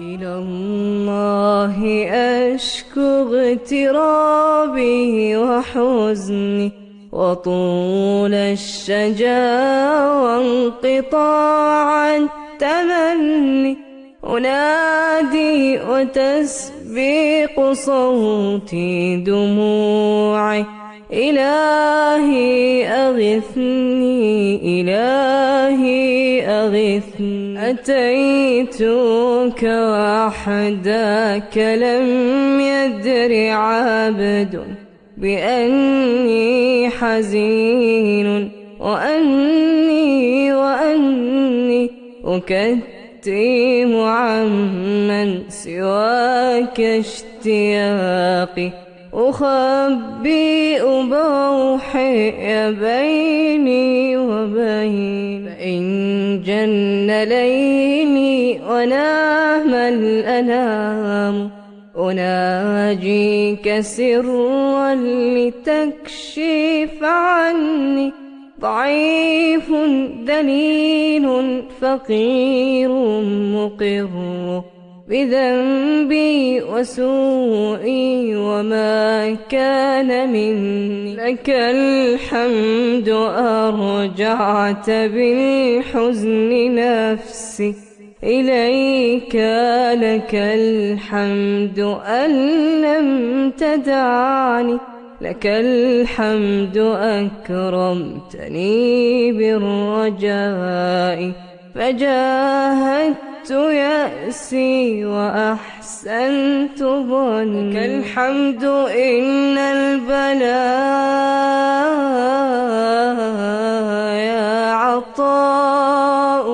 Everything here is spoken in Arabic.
إلى الله أشكو اغترابي وحزني وطول الشجا وانقطاع التمني. أنادي وتسبيق صوتي دموعي. إلهي أغثني إلهي أغثني. أتيتك وحدك لم يدر عبد بأني حزين وأني وأني أكتم عمن سواك اشتياقي. أخبئ بوحي بيني وبين فإن جن ليلي ونام الأنام أناجيك سرا لتكشف عني ضعيف دليل فقير مقر بذنبي وسوئي وما كان مني. لك الحمد أرجعت بالحزن نفسي. إليك لك الحمد أن لم تدعني. لك الحمد أكرمتني بالرجاء. فجاهدت يأسي وأحسنت ظنك الحمد إن البلاء يا عطاء.